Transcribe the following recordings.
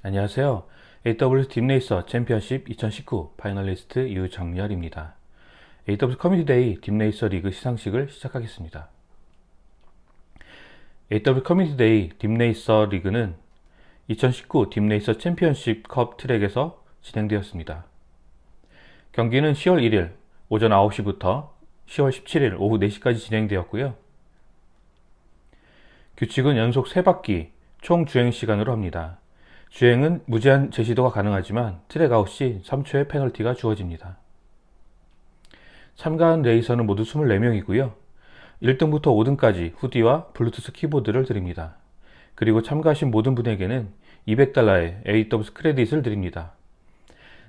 안녕하세요. AWS 딥레이서 챔피언십 2019 finalist 유정열입니다. AWS 커뮤니티 데이 딥레이서 리그 시상식을 시작하겠습니다. AWS 커뮤니티 데이 딥레이서 리그는 2019 딥레이서 챔피언십 컵 트랙에서 진행되었습니다. 경기는 10월 1일 오전 9시부터 10월 17일 오후 4시까지 진행되었고요. 규칙은 연속 3바퀴 총 주행 시간으로 합니다. 주행은 무제한 재시도가 가능하지만 track out 시 3초의 페널티가 주어집니다. 참가한 레이서는 모두 24명이고요. 1등부터 5등까지 hoodie와 블루투스 키보드를 드립니다. 그리고 참가하신 모든 분에게는 200달러의 AWS credit을 드립니다.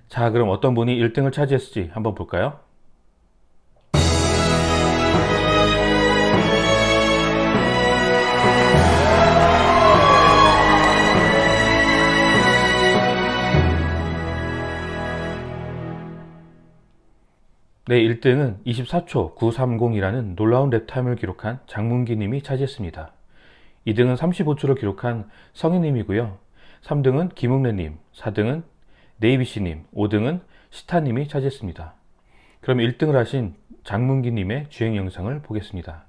자 그럼 어떤 분이 1등을 차지했을지 한번 볼까요? 네, 1등은 24초 930이라는 놀라운 랩타임을 기록한 장문기 님이 차지했습니다. 2등은 35초를 기록한 성희님이고요. 3등은 김웅래님, 4등은 네이비씨님, 5등은 시타님이 차지했습니다. 그럼 1등을 하신 장문기님의 주행 영상을 보겠습니다.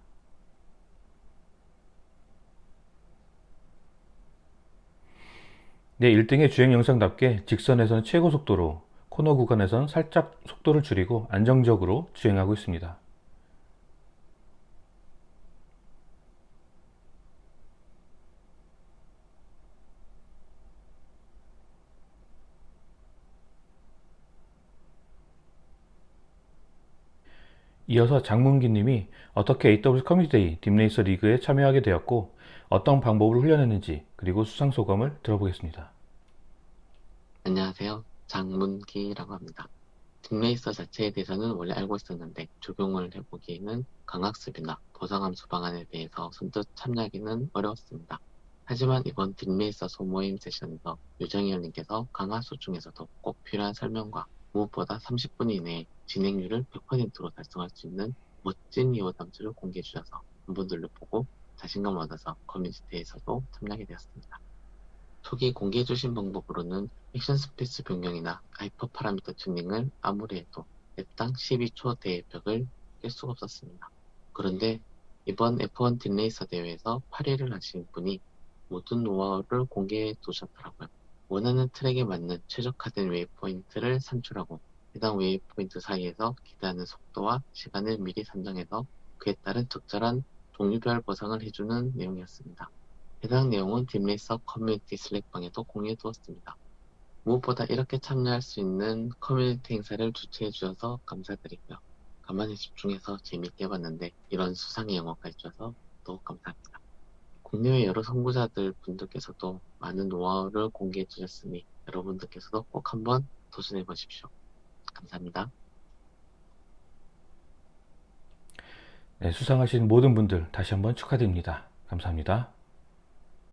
네, 1등의 주행 영상답게 직선에서는 최고 속도로 코너 구간에선 살짝 속도를 줄이고 안정적으로 주행하고 있습니다. 이어서 장문기 님이 어떻게 AWS 커뮤니티 딥레이서 리그에 참여하게 되었고 어떤 방법을 훈련했는지 그리고 수상 소감을 들어보겠습니다. 안녕하세요. 장문기라고 합니다. 딥레이서 자체에 대해서는 원래 알고 있었는데 적용을 해보기에는 강학습이나 보상함수 방안에 대해서 선뜻 참여하기는 어려웠습니다. 하지만 이번 딥레이서 소모임 세션에서 유정희 원님께서 강화수 중에서도 꼭 필요한 설명과 무엇보다 30분 이내에 진행률을 100%로 달성할 수 있는 멋진 이호 담수를 공개해 주셔서 분들을 보고 자신감 을 얻어서 커뮤니티에서도 참여하게 되었습니다. 초기 공개해 주신 방법으로는 action space 변경이나 hyperparameter 튜닝을 아무리 해도 랩당 12초 대 벽을 깰 수가 없었습니다. 그런데 이번 F1 DeepRacer 대회에서 8위를 하신 분이 모든 노하우를 공개해 두셨더라고요. 원하는 트랙에 맞는 최적화된 waypoint를 산출하고 해당 waypoint 사이에서 기대하는 속도와 시간을 미리 산정해서 그에 따른 적절한 종류별 보상을 해주는 내용이었습니다. 해당 내용은 DeepRacer 커뮤니티 Slack방에도 공유해 두었습니다. 무엇보다 이렇게 참여할 수 있는 커뮤니티 행사를 주최해 주셔서 감사드리고요. 가만히 집중해서 재밌게 봤는데 이런 수상의 영예까지 주셔서 더욱 감사합니다. 국내외 여러 선구자들 분들께서도 많은 노하우를 공개해 주셨으니 여러분들께서도 꼭 한번 도전해 보십시오. 감사합니다. 네, 수상하신 모든 분들 다시 한번 축하드립니다. 감사합니다.